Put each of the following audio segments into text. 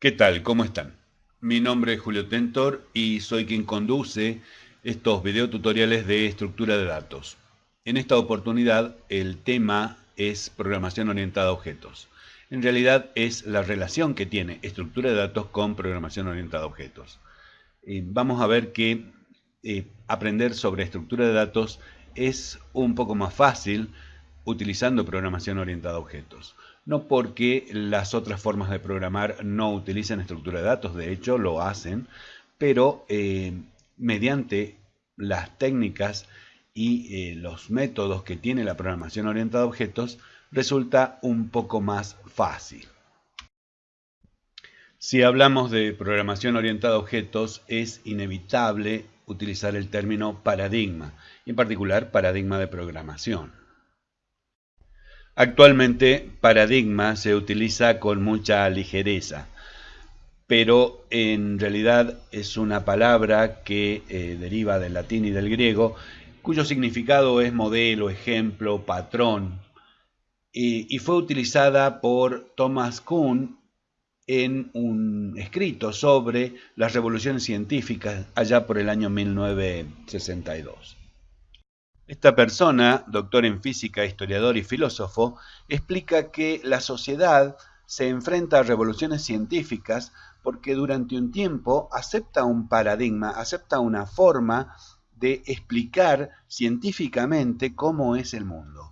¿Qué tal? ¿Cómo están? Mi nombre es Julio Tentor y soy quien conduce estos videotutoriales de estructura de datos. En esta oportunidad el tema es programación orientada a objetos. En realidad es la relación que tiene estructura de datos con programación orientada a objetos. Eh, vamos a ver que eh, aprender sobre estructura de datos es un poco más fácil utilizando programación orientada a objetos no porque las otras formas de programar no utilicen estructura de datos, de hecho lo hacen, pero eh, mediante las técnicas y eh, los métodos que tiene la programación orientada a objetos, resulta un poco más fácil. Si hablamos de programación orientada a objetos, es inevitable utilizar el término paradigma, en particular paradigma de programación. Actualmente paradigma se utiliza con mucha ligereza, pero en realidad es una palabra que eh, deriva del latín y del griego, cuyo significado es modelo, ejemplo, patrón, y, y fue utilizada por Thomas Kuhn en un escrito sobre las revoluciones científicas allá por el año 1962. Esta persona, doctor en física, historiador y filósofo, explica que la sociedad se enfrenta a revoluciones científicas porque durante un tiempo acepta un paradigma, acepta una forma de explicar científicamente cómo es el mundo.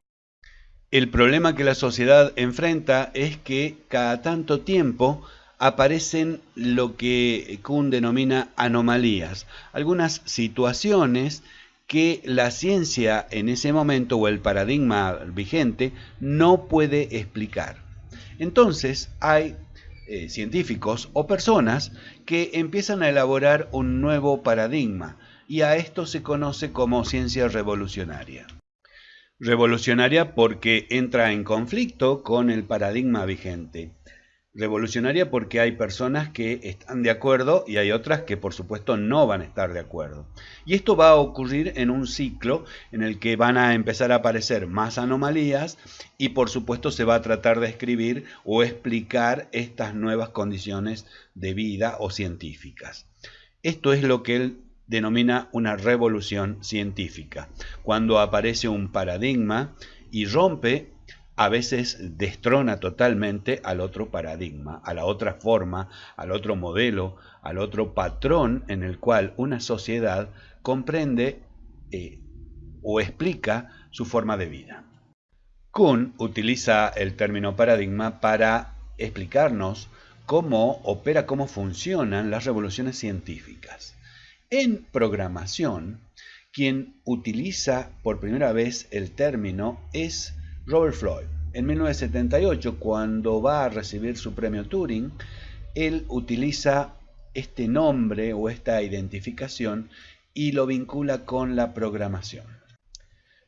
El problema que la sociedad enfrenta es que cada tanto tiempo aparecen lo que Kuhn denomina anomalías, algunas situaciones que la ciencia en ese momento o el paradigma vigente no puede explicar. Entonces hay eh, científicos o personas que empiezan a elaborar un nuevo paradigma y a esto se conoce como ciencia revolucionaria. Revolucionaria porque entra en conflicto con el paradigma vigente revolucionaria porque hay personas que están de acuerdo y hay otras que por supuesto no van a estar de acuerdo. Y esto va a ocurrir en un ciclo en el que van a empezar a aparecer más anomalías y por supuesto se va a tratar de escribir o explicar estas nuevas condiciones de vida o científicas. Esto es lo que él denomina una revolución científica, cuando aparece un paradigma y rompe a veces destrona totalmente al otro paradigma, a la otra forma, al otro modelo, al otro patrón en el cual una sociedad comprende eh, o explica su forma de vida. Kuhn utiliza el término paradigma para explicarnos cómo opera, cómo funcionan las revoluciones científicas. En programación, quien utiliza por primera vez el término es Robert Floyd. En 1978, cuando va a recibir su premio Turing, él utiliza este nombre o esta identificación y lo vincula con la programación.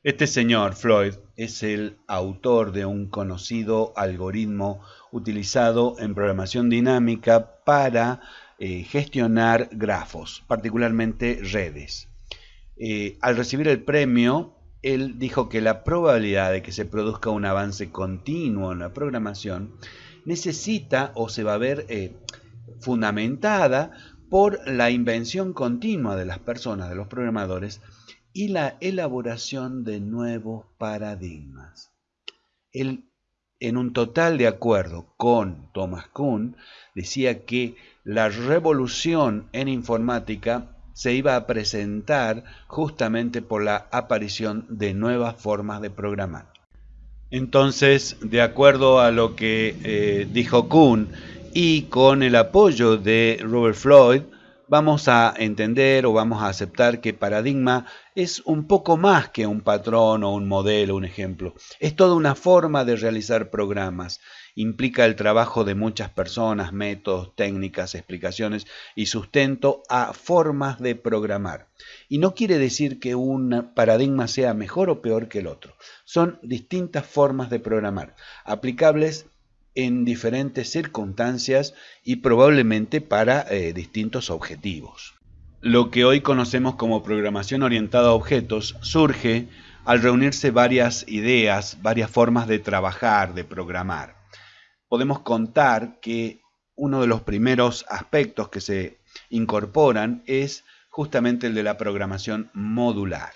Este señor Floyd es el autor de un conocido algoritmo utilizado en programación dinámica para eh, gestionar grafos, particularmente redes. Eh, al recibir el premio, él dijo que la probabilidad de que se produzca un avance continuo en la programación necesita o se va a ver eh, fundamentada por la invención continua de las personas, de los programadores, y la elaboración de nuevos paradigmas. Él, en un total de acuerdo con Thomas Kuhn, decía que la revolución en informática se iba a presentar justamente por la aparición de nuevas formas de programar. Entonces, de acuerdo a lo que eh, dijo Kuhn y con el apoyo de Robert Floyd, vamos a entender o vamos a aceptar que paradigma es un poco más que un patrón o un modelo, un ejemplo. Es toda una forma de realizar programas implica el trabajo de muchas personas, métodos, técnicas, explicaciones y sustento a formas de programar. Y no quiere decir que un paradigma sea mejor o peor que el otro. Son distintas formas de programar, aplicables en diferentes circunstancias y probablemente para eh, distintos objetivos. Lo que hoy conocemos como programación orientada a objetos surge al reunirse varias ideas, varias formas de trabajar, de programar podemos contar que uno de los primeros aspectos que se incorporan es justamente el de la programación modular.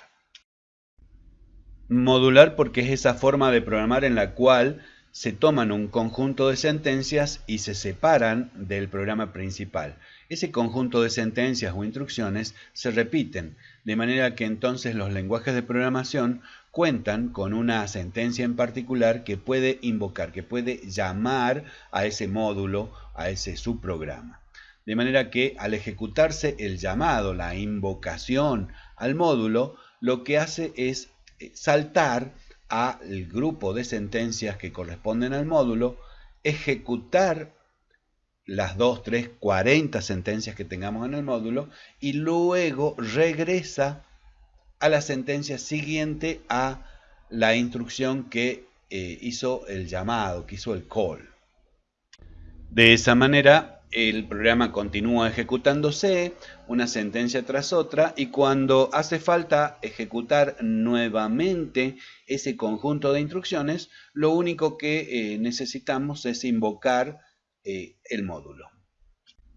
Modular porque es esa forma de programar en la cual se toman un conjunto de sentencias y se separan del programa principal. Ese conjunto de sentencias o instrucciones se repiten, de manera que entonces los lenguajes de programación cuentan con una sentencia en particular que puede invocar, que puede llamar a ese módulo, a ese subprograma. De manera que al ejecutarse el llamado, la invocación al módulo, lo que hace es eh, saltar al grupo de sentencias que corresponden al módulo, ejecutar las 2, 3, 40 sentencias que tengamos en el módulo y luego regresa a la sentencia siguiente a la instrucción que eh, hizo el llamado, que hizo el call. De esa manera el programa continúa ejecutándose una sentencia tras otra y cuando hace falta ejecutar nuevamente ese conjunto de instrucciones, lo único que eh, necesitamos es invocar eh, el módulo.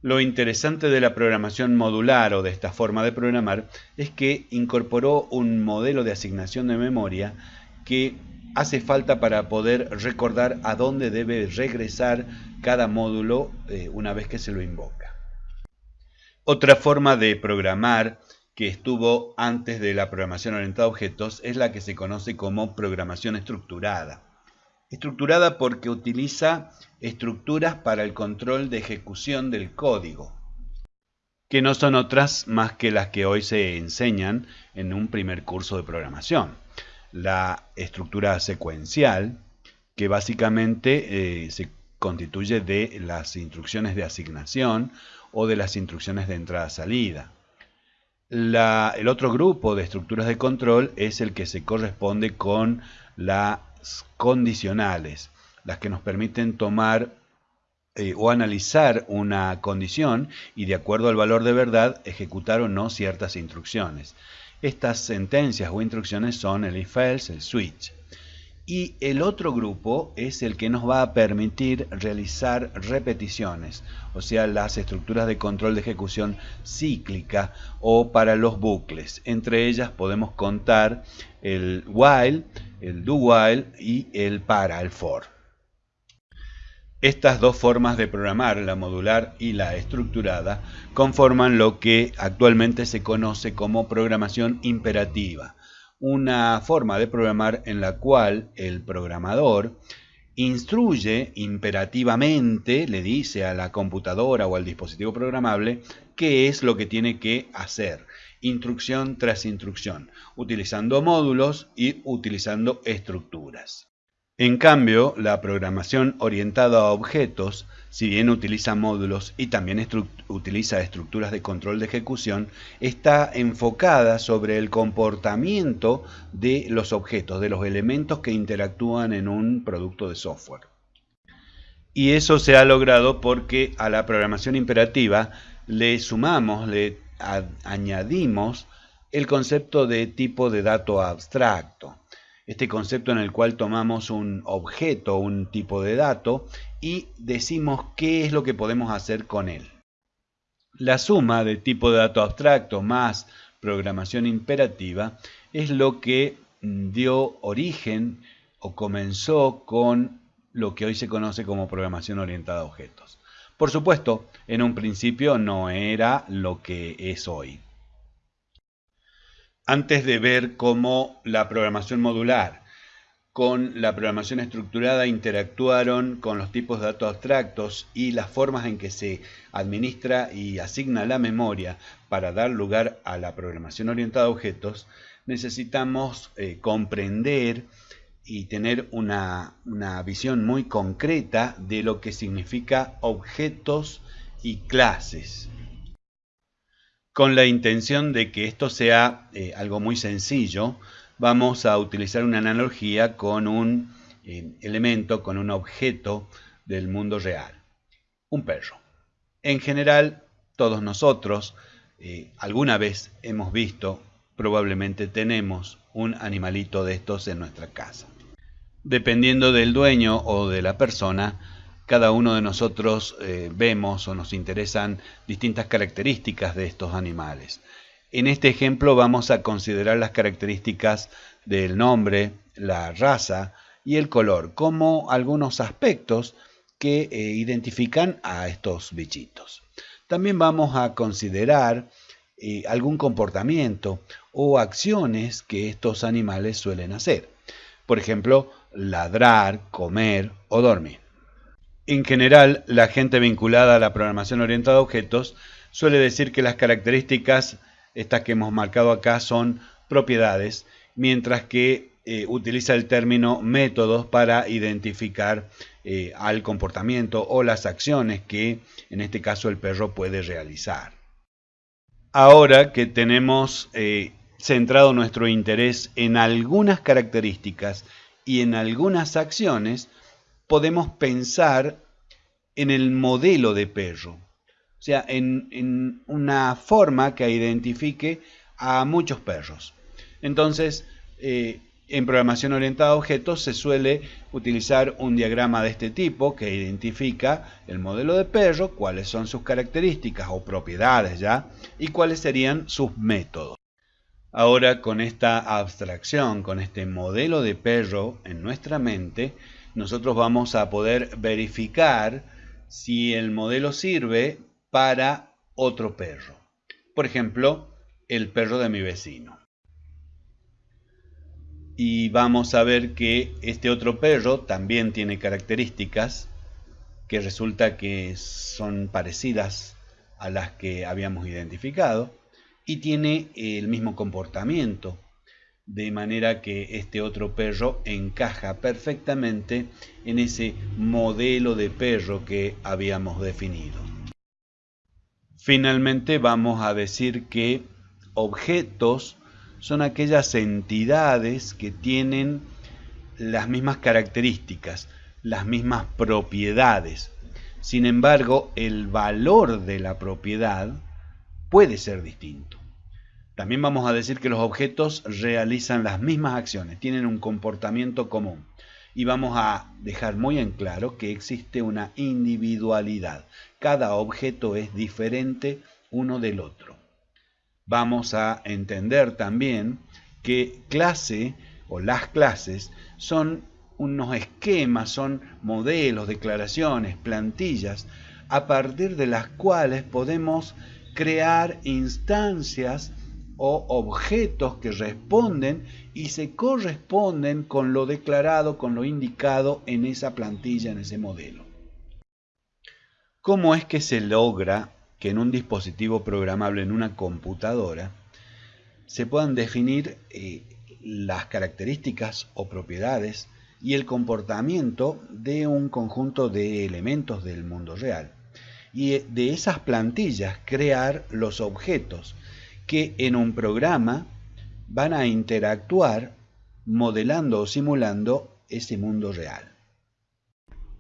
Lo interesante de la programación modular o de esta forma de programar es que incorporó un modelo de asignación de memoria que hace falta para poder recordar a dónde debe regresar cada módulo eh, una vez que se lo invoca. Otra forma de programar que estuvo antes de la programación orientada a objetos es la que se conoce como programación estructurada. Estructurada porque utiliza estructuras para el control de ejecución del código, que no son otras más que las que hoy se enseñan en un primer curso de programación la estructura secuencial, que básicamente eh, se constituye de las instrucciones de asignación o de las instrucciones de entrada-salida. El otro grupo de estructuras de control es el que se corresponde con las condicionales, las que nos permiten tomar eh, o analizar una condición y de acuerdo al valor de verdad ejecutar o no ciertas instrucciones. Estas sentencias o instrucciones son el if-else, el switch. Y el otro grupo es el que nos va a permitir realizar repeticiones, o sea, las estructuras de control de ejecución cíclica o para los bucles. Entre ellas podemos contar el while, el do while y el para, el for. Estas dos formas de programar, la modular y la estructurada, conforman lo que actualmente se conoce como programación imperativa, una forma de programar en la cual el programador instruye imperativamente, le dice a la computadora o al dispositivo programable qué es lo que tiene que hacer, instrucción tras instrucción, utilizando módulos y utilizando estructuras. En cambio, la programación orientada a objetos, si bien utiliza módulos y también utiliza estructuras de control de ejecución, está enfocada sobre el comportamiento de los objetos, de los elementos que interactúan en un producto de software. Y eso se ha logrado porque a la programación imperativa le sumamos, le añadimos el concepto de tipo de dato abstracto este concepto en el cual tomamos un objeto, un tipo de dato, y decimos qué es lo que podemos hacer con él. La suma de tipo de dato abstracto más programación imperativa es lo que dio origen o comenzó con lo que hoy se conoce como programación orientada a objetos. Por supuesto, en un principio no era lo que es hoy antes de ver cómo la programación modular con la programación estructurada interactuaron con los tipos de datos abstractos y las formas en que se administra y asigna la memoria para dar lugar a la programación orientada a objetos, necesitamos eh, comprender y tener una, una visión muy concreta de lo que significa objetos y clases con la intención de que esto sea eh, algo muy sencillo, vamos a utilizar una analogía con un eh, elemento, con un objeto del mundo real, un perro. En general, todos nosotros eh, alguna vez hemos visto, probablemente tenemos un animalito de estos en nuestra casa. Dependiendo del dueño o de la persona, cada uno de nosotros eh, vemos o nos interesan distintas características de estos animales. En este ejemplo vamos a considerar las características del nombre, la raza y el color como algunos aspectos que eh, identifican a estos bichitos. También vamos a considerar eh, algún comportamiento o acciones que estos animales suelen hacer. Por ejemplo, ladrar, comer o dormir. En general, la gente vinculada a la programación orientada a objetos suele decir que las características, estas que hemos marcado acá, son propiedades, mientras que eh, utiliza el término métodos para identificar eh, al comportamiento o las acciones que en este caso el perro puede realizar. Ahora que tenemos eh, centrado nuestro interés en algunas características y en algunas acciones, podemos pensar en el modelo de perro, o sea, en, una forma que identifique a muchos perros. Entonces, eh, en programación orientada a objetos se suele utilizar un diagrama de este tipo que identifica el modelo de perro, cuáles son sus características o propiedades ya, y cuáles serían sus métodos. Ahora con esta abstracción, con este modelo de perro en nuestra mente, nosotros vamos a poder verificar si el modelo sirve para otro perro. Por ejemplo, el perro de mi vecino. Y vamos a ver que este otro perro también tiene características que resulta que son parecidas a las que habíamos identificado y tiene el mismo comportamiento, de manera que este otro perro encaja perfectamente en ese modelo de perro que habíamos definido. Finalmente vamos a decir que objetos son aquellas entidades que tienen las mismas características, las mismas propiedades. Sin embargo, el valor de la propiedad puede ser distinto. También vamos a decir que los objetos realizan las mismas acciones, tienen un comportamiento común. Y vamos a dejar muy en claro que existe una individualidad. Cada objeto es diferente uno del otro. Vamos a entender también que clase o las clases son unos esquemas, son modelos, declaraciones, plantillas, a partir de las cuales podemos crear instancias o objetos que responden y se corresponden con lo declarado, con lo indicado en esa plantilla, en ese modelo. ¿Cómo es que se logra que en un dispositivo programable, en una computadora, se puedan definir eh, las características o propiedades y el comportamiento de un conjunto de elementos del mundo real? y de esas plantillas crear los objetos que en un programa van a interactuar modelando o simulando ese mundo real.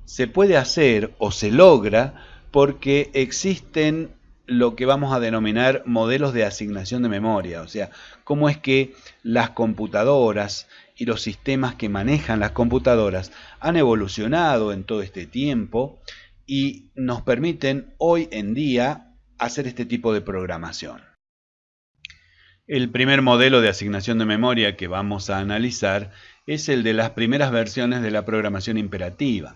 Se puede hacer o se logra porque existen lo que vamos a denominar modelos de asignación de memoria, o sea, cómo es que las computadoras y los sistemas que manejan las computadoras han evolucionado en todo este tiempo y nos permiten hoy en día hacer este tipo de programación. El primer modelo de asignación de memoria que vamos a analizar es el de las primeras versiones de la programación imperativa.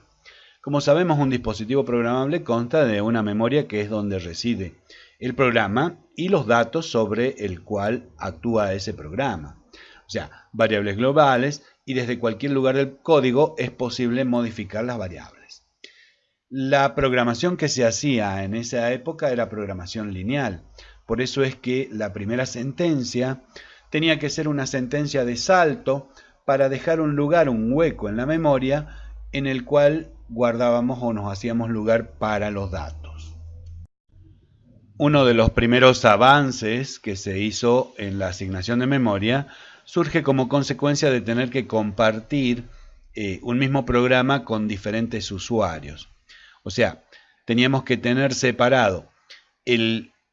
Como sabemos, un dispositivo programable consta de una memoria que es donde reside el programa y los datos sobre el cual actúa ese programa. O sea, variables globales y desde cualquier lugar del código es posible modificar las variables. La programación que se hacía en esa época era programación lineal. Por eso es que la primera sentencia tenía que ser una sentencia de salto para dejar un lugar, un hueco en la memoria en el cual guardábamos o nos hacíamos lugar para los datos. Uno de los primeros avances que se hizo en la asignación de memoria surge como consecuencia de tener que compartir eh, un mismo programa con diferentes usuarios. O sea, teníamos que tener separado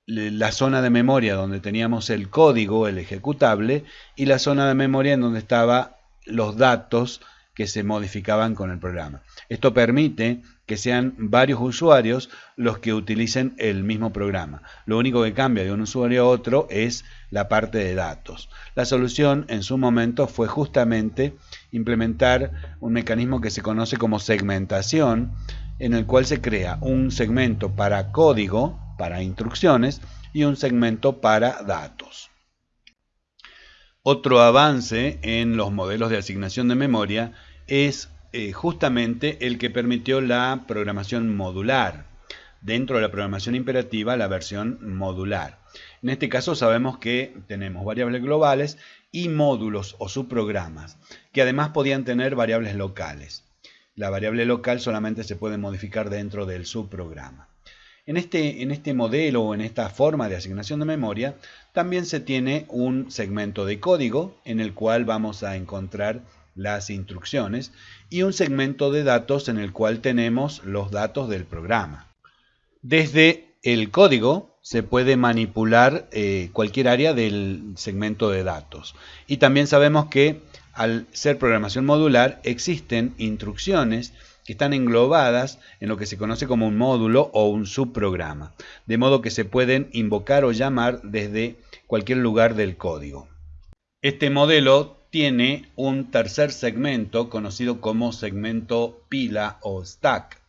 la zona de memoria donde teníamos el código, el ejecutable, y la zona de memoria en donde estaban los datos que se modificaban con el programa. Esto permite que sean varios usuarios los que utilicen el mismo programa. Lo único que cambia de un usuario a otro es la parte de datos. La solución en su momento fue justamente implementar un mecanismo que se conoce como segmentación, en el cual se crea un segmento para código, para instrucciones, y un segmento para datos. Otro avance en los modelos de asignación de memoria es eh, justamente el que permitió la programación modular. Dentro de la programación imperativa, la versión modular. En este caso sabemos que tenemos variables globales y módulos o subprogramas, que además podían tener variables locales. La variable local solamente se puede modificar dentro del subprograma. En este, en este modelo o en esta forma de asignación de memoria, también se tiene un segmento de código en el cual vamos a encontrar las instrucciones y un segmento de datos en el cual tenemos los datos del programa. Desde el código se puede manipular eh, cualquier área del segmento de datos. Y también sabemos que al ser programación modular existen instrucciones que están englobadas en lo que se conoce como un módulo o un subprograma, de modo que se pueden invocar o llamar desde cualquier lugar del código. Este modelo tiene un tercer segmento conocido como segmento pila o stack.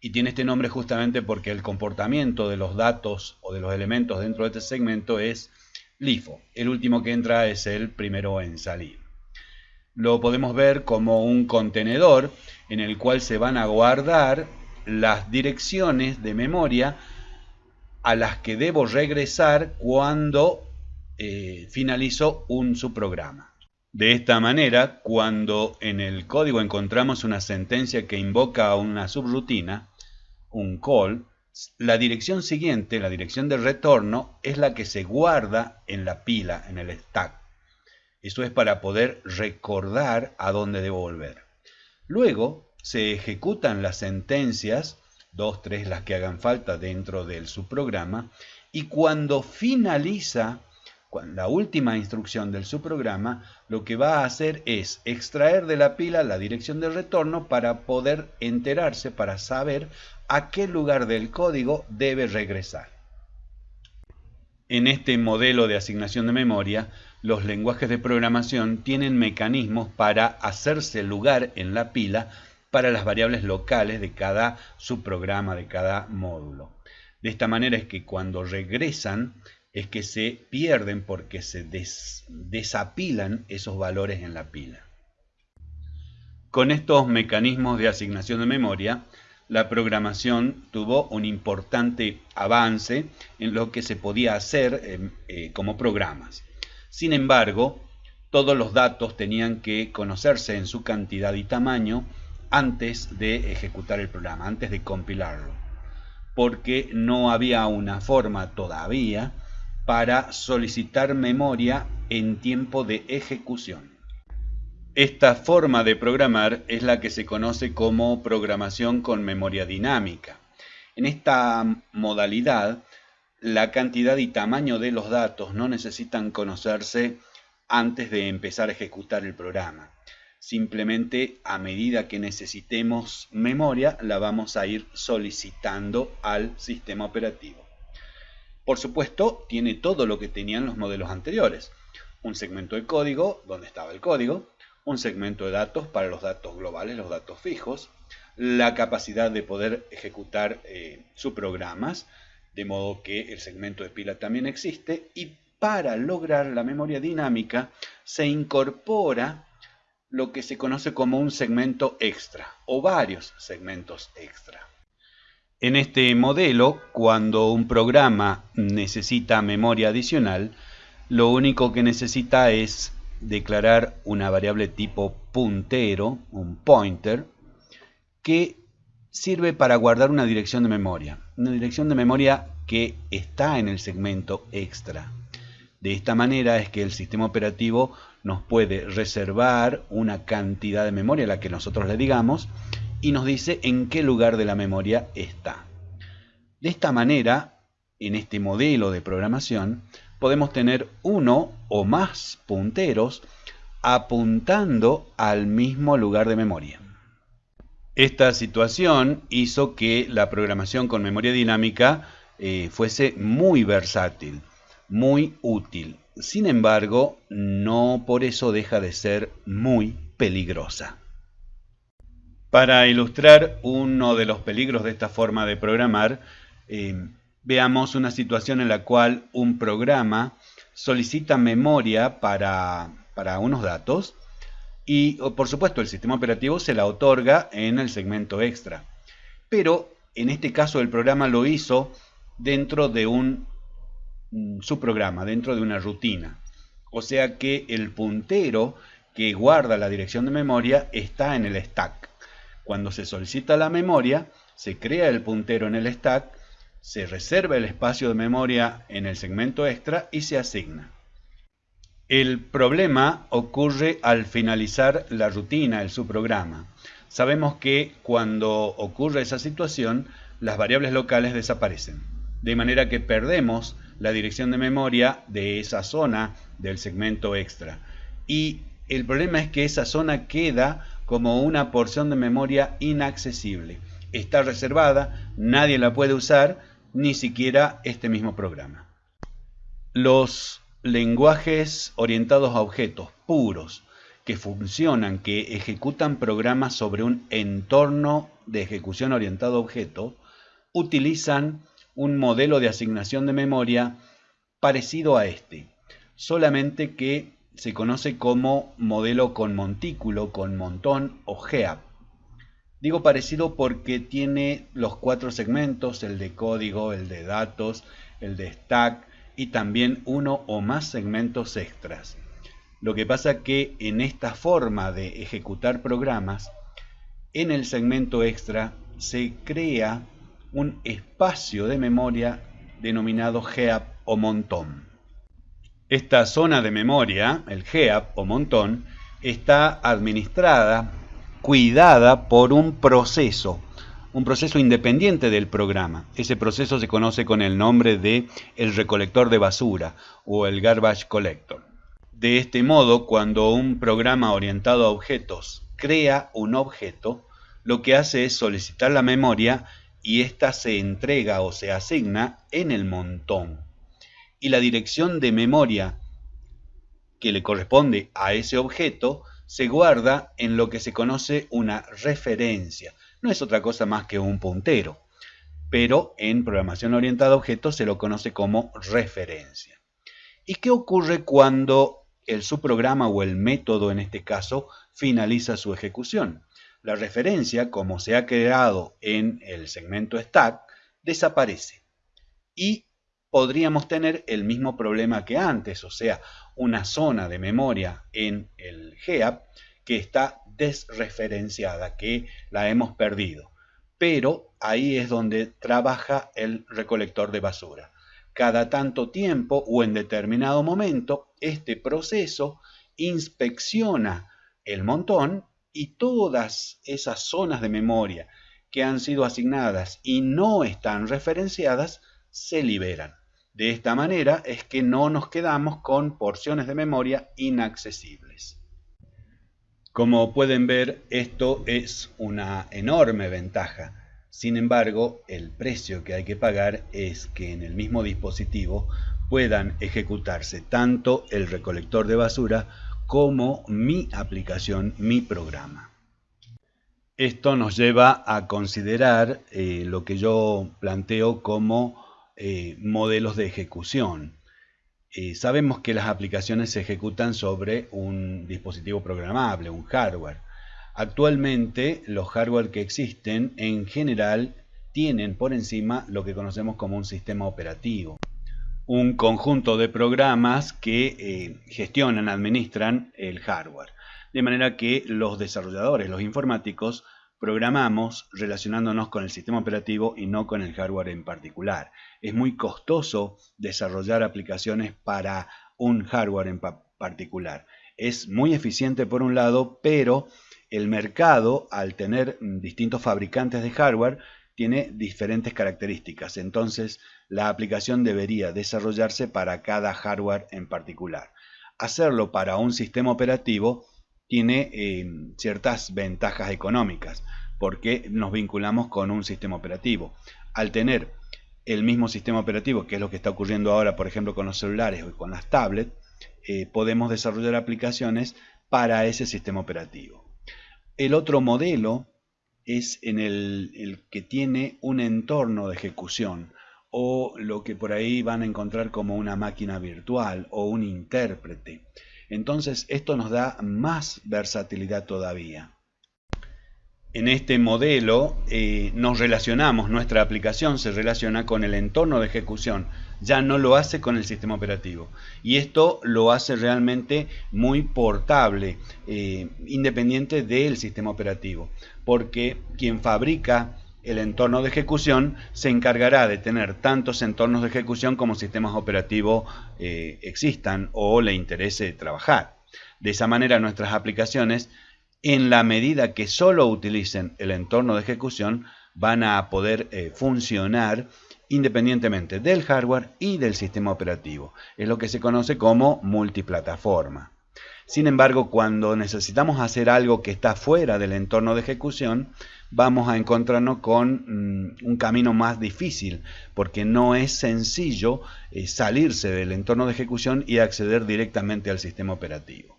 Y tiene este nombre justamente porque el comportamiento de los datos o de los elementos dentro de este segmento es LIFO. El último que entra es el primero en salir. Lo podemos ver como un contenedor en el cual se van a guardar las direcciones de memoria a las que debo regresar cuando eh, finalizo un subprograma. De esta manera, cuando en el código encontramos una sentencia que invoca una subrutina, un call, la dirección siguiente, la dirección de retorno, es la que se guarda en la pila, en el stack. Eso es para poder recordar a dónde debo volver. Luego se ejecutan las sentencias, dos, tres, las que hagan falta dentro del subprograma, y cuando finaliza la última instrucción del subprograma lo que va a hacer es extraer de la pila la dirección de retorno para poder enterarse, para saber a qué lugar del código debe regresar. En este modelo de asignación de memoria, los lenguajes de programación tienen mecanismos para hacerse lugar en la pila para las variables locales de cada subprograma, de cada módulo. De esta manera es que cuando regresan es que se pierden porque se desapilan esos valores en la pila. Con estos mecanismos de asignación de memoria, la programación tuvo un importante avance en lo que se podía hacer eh, eh, como programas. Sin embargo, todos los datos tenían que conocerse en su cantidad y tamaño antes de ejecutar el programa, antes de compilarlo, porque no había una forma todavía para solicitar memoria en tiempo de ejecución. Esta forma de programar es la que se conoce como programación con memoria dinámica. En esta modalidad, la cantidad y tamaño de los datos no necesitan conocerse antes de empezar a ejecutar el programa. Simplemente a medida que necesitemos memoria, la vamos a ir solicitando al sistema operativo. Por supuesto, tiene todo lo que tenían los modelos anteriores. Un segmento de código, donde estaba el código, un segmento de datos para los datos globales, los datos fijos, la capacidad de poder ejecutar eh, sus programas, de modo que el segmento de pila también existe, y para lograr la memoria dinámica se incorpora lo que se conoce como un segmento extra o varios segmentos extra. En este modelo, cuando un programa necesita memoria adicional, lo único que necesita es declarar una variable tipo puntero, un pointer, que sirve para guardar una dirección de memoria. Una dirección de memoria que está en el segmento extra. De esta manera es que el sistema operativo nos puede reservar una cantidad de memoria, la que nosotros le digamos, y nos dice en qué lugar de la memoria está. De esta manera, en este modelo de programación, podemos tener uno o más punteros apuntando al mismo lugar de memoria. Esta situación hizo que la programación con memoria dinámica eh, fuese muy versátil, muy útil. Sin embargo, no por eso deja de ser muy peligrosa. Para ilustrar uno de los peligros de esta forma de programar, eh, veamos una situación en la cual un programa solicita memoria para, para unos datos y por supuesto el sistema operativo se la otorga en el segmento extra. Pero en este caso el programa lo hizo dentro de un subprograma, dentro de una rutina. O sea que el puntero que guarda la dirección de memoria está en el stack. Cuando se solicita la memoria, se crea el puntero en el stack, se reserva el espacio de memoria en el segmento extra y se asigna. El problema ocurre al finalizar la rutina, el subprograma. Sabemos que cuando ocurre esa situación, las variables locales desaparecen, de manera que perdemos la dirección de memoria de esa zona del segmento extra. Y el problema es que esa zona queda como una porción de memoria inaccesible. Está reservada, nadie la puede usar, ni siquiera este mismo programa. Los lenguajes orientados a objetos puros que funcionan, que ejecutan programas sobre un entorno de ejecución orientado a objetos, utilizan un modelo de asignación de memoria parecido a este, solamente que se conoce como modelo con montículo, con montón o GEAP. Digo parecido porque tiene los cuatro segmentos, el de código, el de datos, el de stack y también uno o más segmentos extras. Lo que pasa que en esta forma de ejecutar programas, en el segmento extra se crea un espacio de memoria denominado GEAP o montón. Esta zona de memoria, el GEAP o montón, está administrada, cuidada por un proceso, un proceso independiente del programa. Ese proceso se conoce con el nombre de el recolector de basura o el garbage collector. De este modo, cuando un programa orientado a objetos crea un objeto, lo que hace es solicitar la memoria y ésta se entrega o se asigna en el montón y la dirección de memoria que le corresponde a ese objeto se guarda en lo que se conoce una referencia. No es otra cosa más que un puntero, pero en programación orientada a objetos se lo conoce como referencia. ¿Y qué ocurre cuando el subprograma o el método en este caso finaliza su ejecución? La referencia, como se ha creado en el segmento stack, desaparece y podríamos tener el mismo problema que antes, o sea, una zona de memoria en el GEAP que está desreferenciada, que la hemos perdido. Pero ahí es donde trabaja el recolector de basura. Cada tanto tiempo o en determinado momento, este proceso inspecciona el montón y todas esas zonas de memoria que han sido asignadas y no están referenciadas se liberan. De esta manera es que no nos quedamos con porciones de memoria inaccesibles. Como pueden ver, esto es una enorme ventaja. Sin embargo, el precio que hay que pagar es que en el mismo dispositivo puedan ejecutarse tanto el recolector de basura como mi aplicación, mi programa. Esto nos lleva a considerar eh, lo que yo planteo como eh, modelos de ejecución. Eh, sabemos que las aplicaciones se ejecutan sobre un dispositivo programable, un hardware. Actualmente los hardware que existen en general tienen por encima lo que conocemos como un sistema operativo. Un conjunto de programas que eh, gestionan, administran el hardware. De manera que los desarrolladores, los informáticos, programamos relacionándonos con el sistema operativo y no con el hardware en particular. Es muy costoso desarrollar aplicaciones para un hardware en particular. Es muy eficiente por un lado, pero el mercado, al tener distintos fabricantes de hardware, tiene diferentes características. Entonces, la aplicación debería desarrollarse para cada hardware en particular. Hacerlo para un sistema operativo tiene eh, ciertas ventajas económicas. porque nos vinculamos con un sistema operativo. Al tener el mismo sistema operativo, que es lo que está ocurriendo ahora, por ejemplo, con los celulares o con las tablets, eh, podemos desarrollar aplicaciones para ese sistema operativo. El otro modelo es en el, que tiene un entorno de ejecución o lo que por ahí van a encontrar como una máquina virtual o un intérprete. Entonces esto nos da más versatilidad todavía. En este modelo eh, nos relacionamos, nuestra aplicación se relaciona con el entorno de ejecución, ya no lo hace con el sistema operativo. Y esto lo hace realmente muy portable, eh, independiente del sistema operativo, porque quien fabrica el entorno de ejecución se encargará de tener tantos entornos de ejecución como sistemas operativos eh, existan o le interese trabajar. De esa manera nuestras aplicaciones en la medida que solo utilicen el entorno de ejecución, van a poder eh, funcionar independientemente del hardware y del sistema operativo. Es lo que se conoce como multiplataforma. Sin embargo, cuando necesitamos hacer algo que está fuera del entorno de ejecución, vamos a encontrarnos con mm, un camino más difícil, porque no es sencillo eh, salirse del entorno de ejecución y acceder directamente al sistema operativo.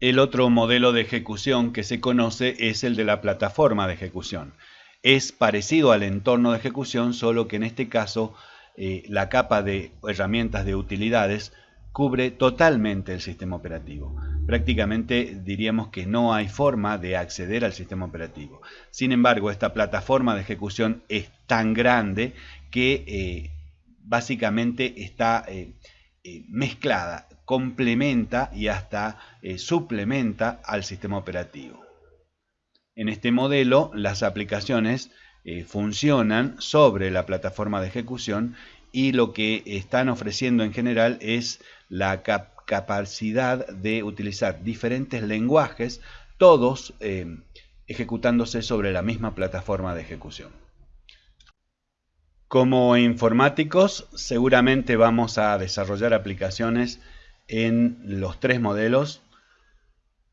El otro modelo de ejecución que se conoce es el de la plataforma de ejecución. Es parecido al entorno de ejecución, solo que en este caso eh, la capa de herramientas de utilidades cubre totalmente el sistema operativo. Prácticamente diríamos que no hay forma de acceder al sistema operativo. Sin embargo, esta plataforma de ejecución es tan grande que eh, básicamente está eh, mezclada complementa y hasta eh, suplementa al sistema operativo. En este modelo, las aplicaciones eh, funcionan sobre la plataforma de ejecución y lo que están ofreciendo en general es la capacidad de utilizar diferentes lenguajes, todos eh, ejecutándose sobre la misma plataforma de ejecución. Como informáticos, seguramente vamos a desarrollar aplicaciones en los tres modelos,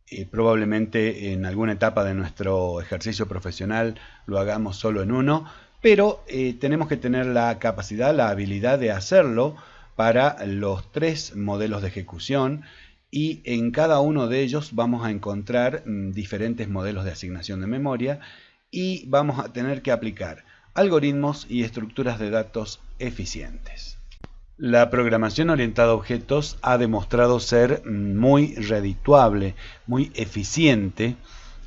eh, probablemente en alguna etapa de nuestro ejercicio profesional lo hagamos solo en uno, pero eh, tenemos que tener la capacidad, la habilidad de hacerlo para los tres modelos de ejecución y en cada uno de ellos vamos a encontrar mm, diferentes modelos de asignación de memoria y vamos a tener que aplicar algoritmos y estructuras de datos eficientes. La programación orientada a objetos ha demostrado ser muy redituable, muy eficiente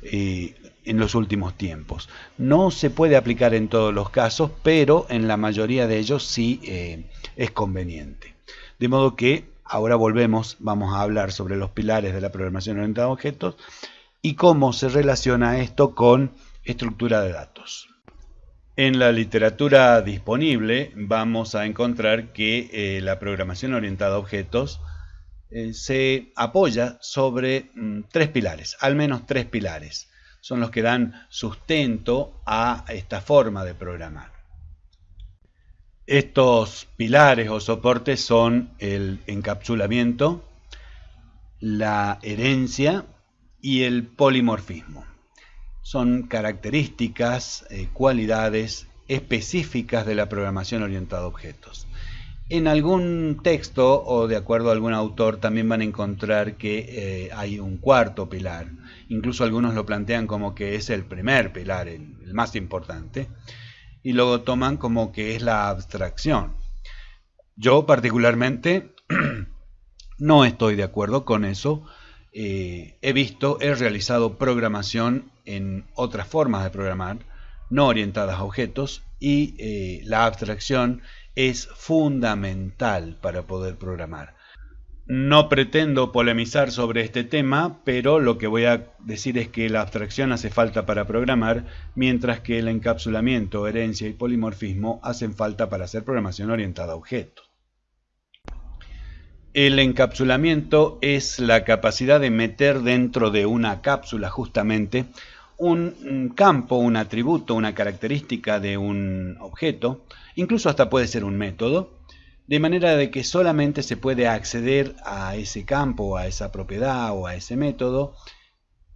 eh, en los últimos tiempos. No se puede aplicar en todos los casos, pero en la mayoría de ellos sí eh, es conveniente. De modo que ahora volvemos, vamos a hablar sobre los pilares de la programación orientada a objetos y cómo se relaciona esto con estructura de datos. En la literatura disponible vamos a encontrar que eh, la programación orientada a objetos eh, se apoya sobre mm, tres pilares, al menos tres pilares. Son los que dan sustento a esta forma de programar. Estos pilares o soportes son el encapsulamiento, la herencia y el polimorfismo son características, eh, cualidades específicas de la programación orientada a objetos. En algún texto o de acuerdo a algún autor también van a encontrar que eh, hay un cuarto pilar. Incluso algunos lo plantean como que es el primer pilar, el, más importante. Y luego toman como que es la abstracción. Yo particularmente no estoy de acuerdo con eso eh, he visto, he realizado programación en otras formas de programar, no orientadas a objetos, y eh, la abstracción es fundamental para poder programar. No pretendo polemizar sobre este tema, pero lo que voy a decir es que la abstracción hace falta para programar, mientras que el encapsulamiento, herencia y polimorfismo hacen falta para hacer programación orientada a objetos. El encapsulamiento es la capacidad de meter dentro de una cápsula justamente un campo, un atributo, una característica de un objeto, incluso hasta puede ser un método, de manera de que solamente se puede acceder a ese campo, a esa propiedad o a ese método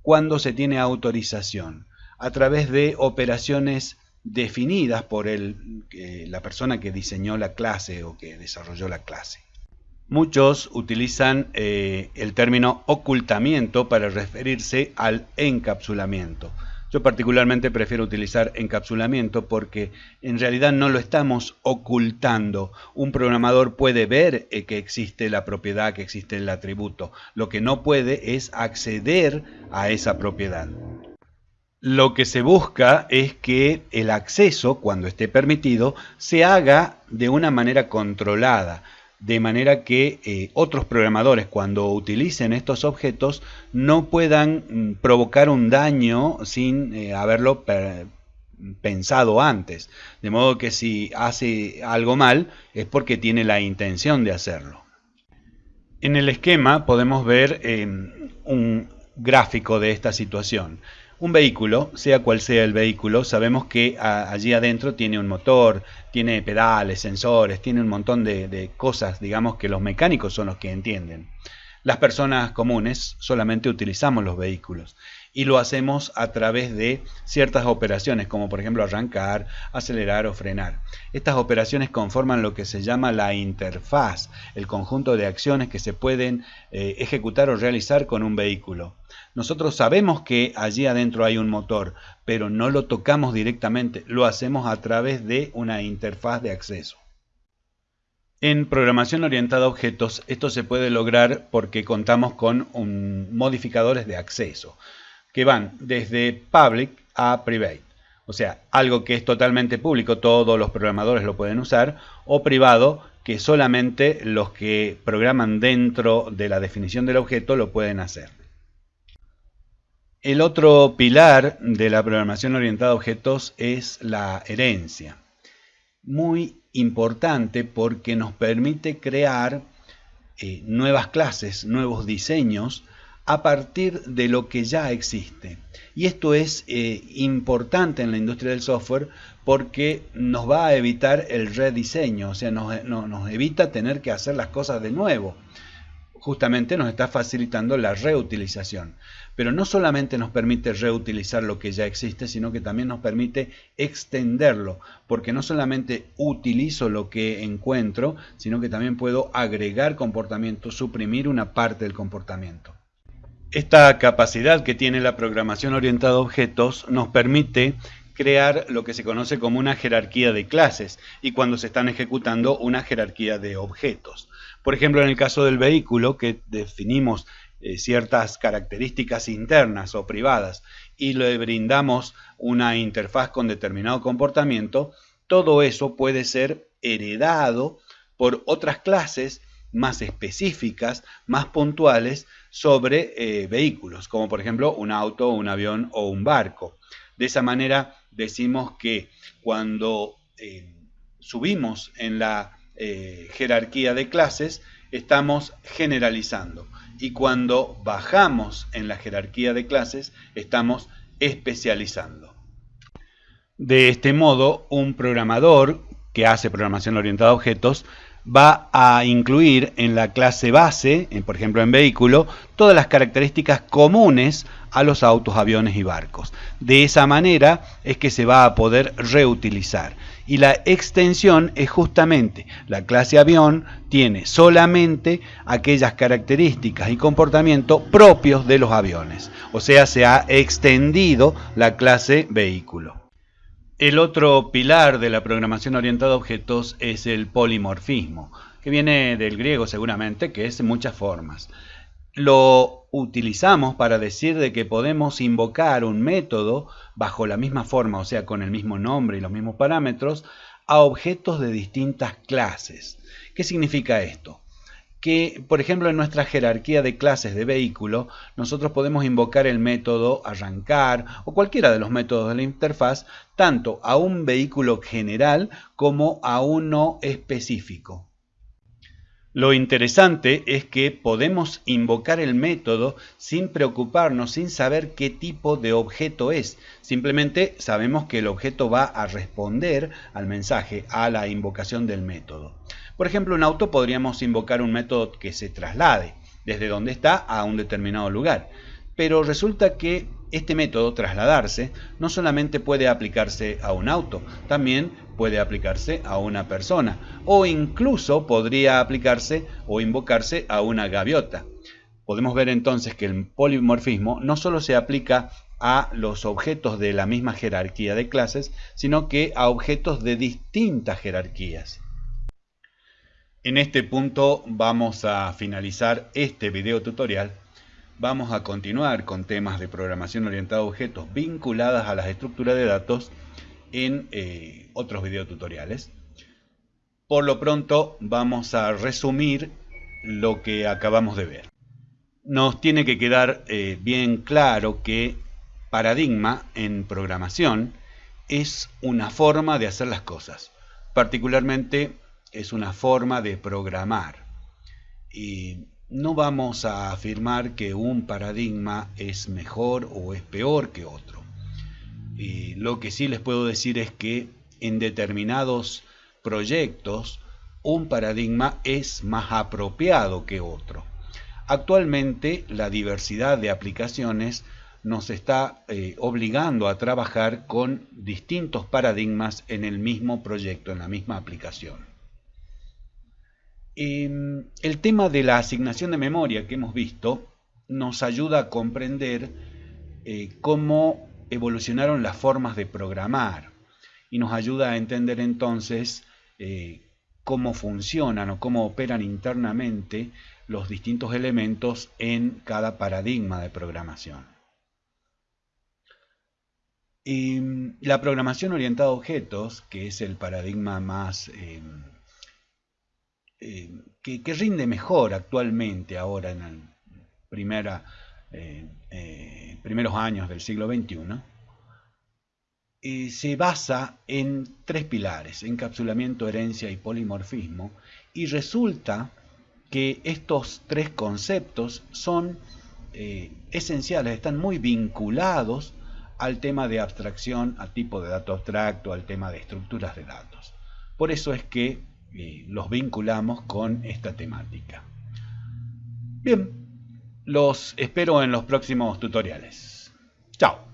cuando se tiene autorización. a través de operaciones definidas por el, la persona que diseñó la clase o que desarrolló la clase. Muchos utilizan eh, el término ocultamiento para referirse al encapsulamiento. Yo particularmente prefiero utilizar encapsulamiento porque en realidad no lo estamos ocultando. Un programador puede ver eh, que existe la propiedad, que existe el atributo. Lo que no puede es acceder a esa propiedad. Lo que se busca es que el acceso, cuando esté permitido, se haga de una manera controlada de manera que eh, otros programadores cuando utilicen estos objetos no puedan mm, provocar un daño sin eh, haberlo pensado antes. De modo que si hace algo mal es porque tiene la intención de hacerlo. En el esquema podemos ver em, un gráfico de esta situación. Un vehículo, sea cual sea el vehículo, sabemos que allí adentro tiene un motor, tiene pedales, sensores, tiene un montón de, cosas, digamos, que los mecánicos son los que entienden. Las personas comunes solamente utilizamos los vehículos y lo hacemos a través de ciertas operaciones, como por ejemplo arrancar, acelerar o frenar. Estas operaciones conforman lo que se llama la interfaz, el conjunto de acciones que se pueden eh, ejecutar o realizar con un vehículo. Nosotros sabemos que allí adentro hay un motor, pero no lo tocamos directamente, lo hacemos a través de una interfaz de acceso. En programación orientada a objetos, esto se puede lograr porque contamos con modificadores de acceso que van desde public a private. O sea, algo que es totalmente público, todos los programadores lo pueden usar, o privado, que solamente los que programan dentro de la definición del objeto lo pueden hacer. El otro pilar de la programación orientada a objetos es la herencia. Muy importante porque nos permite crear eh, nuevas clases, nuevos diseños a partir de lo que ya existe. Y esto es eh, importante en la industria del software porque nos va a evitar el rediseño, o sea, nos, nos evita tener que hacer las cosas de nuevo. Justamente nos está facilitando la reutilización. Pero no solamente nos permite reutilizar lo que ya existe, sino que también nos permite extenderlo, porque no solamente utilizo lo que encuentro, sino que también puedo agregar comportamiento, suprimir una parte del comportamiento. Esta capacidad que tiene la programación orientada a objetos nos permite crear lo que se conoce como una jerarquía de clases y cuando se están ejecutando una jerarquía de objetos. Por ejemplo, en el caso del vehículo, que definimos eh, ciertas características internas o privadas y le brindamos una interfaz con determinado comportamiento, todo eso puede ser heredado por otras clases más específicas, más puntuales sobre eh, vehículos, como por ejemplo un auto, un avión o un barco. De esa manera decimos que cuando eh, subimos en la eh, jerarquía de clases, estamos generalizando. Y cuando bajamos en la jerarquía de clases, estamos especializando. De este modo, un programador que hace programación orientada a objetos va a incluir en la clase base, por ejemplo en vehículo, todas las características comunes a los autos, aviones y barcos. De esa manera es que se va a poder reutilizar. Y la extensión es justamente la clase avión tiene solamente aquellas características y comportamiento propios de los aviones. O sea, se ha extendido la clase vehículo. El otro pilar de la programación orientada a objetos es el polimorfismo, que viene del griego seguramente, que es muchas formas. Lo utilizamos para decir de que podemos invocar un método bajo la misma forma, o sea, con el mismo nombre y los mismos parámetros, a objetos de distintas clases. ¿Qué significa esto? Que, por ejemplo, en nuestra jerarquía de clases de vehículo, nosotros podemos invocar el método arrancar o cualquiera de los métodos de la interfaz, tanto a un vehículo general como a uno específico. Lo interesante es que podemos invocar el método sin preocuparnos, sin saber qué tipo de objeto es. Simplemente sabemos que el objeto va a responder al mensaje, a la invocación del método. Por ejemplo, un auto podríamos invocar un método que se traslade desde donde está a un determinado lugar. Pero resulta que Este método, trasladarse, no solamente puede aplicarse a un auto, también puede aplicarse a una persona o incluso podría aplicarse o invocarse a una gaviota. Podemos ver entonces que el polimorfismo no solo se aplica a los objetos de la misma jerarquía de clases, sino que a objetos de distintas jerarquías. En este punto vamos a finalizar este video tutorial. Vamos a continuar con temas de programación orientada a objetos vinculadas a las estructuras de datos en eh, otros videotutoriales. Por lo pronto vamos a resumir lo que acabamos de ver. Nos tiene que quedar eh, bien claro que paradigma en programación es una forma de hacer las cosas. Particularmente es una forma de programar. Y no vamos a afirmar que un paradigma es mejor o es peor que otro. Y lo que sí les puedo decir es que en determinados proyectos un paradigma es más apropiado que otro. Actualmente la diversidad de aplicaciones nos está eh, obligando a trabajar con distintos paradigmas en el mismo proyecto, en la misma aplicación. Em, el tema de la asignación de memoria que hemos visto nos ayuda a comprender eh, cómo evolucionaron las formas de programar y nos ayuda a entender entonces eh, cómo funcionan o cómo operan internamente los distintos elementos en cada paradigma de programación. Em, la programación orientada a objetos, que es el paradigma más em, que, rinde mejor actualmente ahora en el eh, eh, primeros años del siglo XXI, eh, se basa en tres pilares, encapsulamiento, herencia y polimorfismo, y resulta que estos tres conceptos son esenciales, están muy vinculados al tema de abstracción, al tipo de dato abstracto, al tema de estructuras de datos. Por eso es que los vinculamos con esta temática. Bien, los espero en los próximos tutoriales. Chao.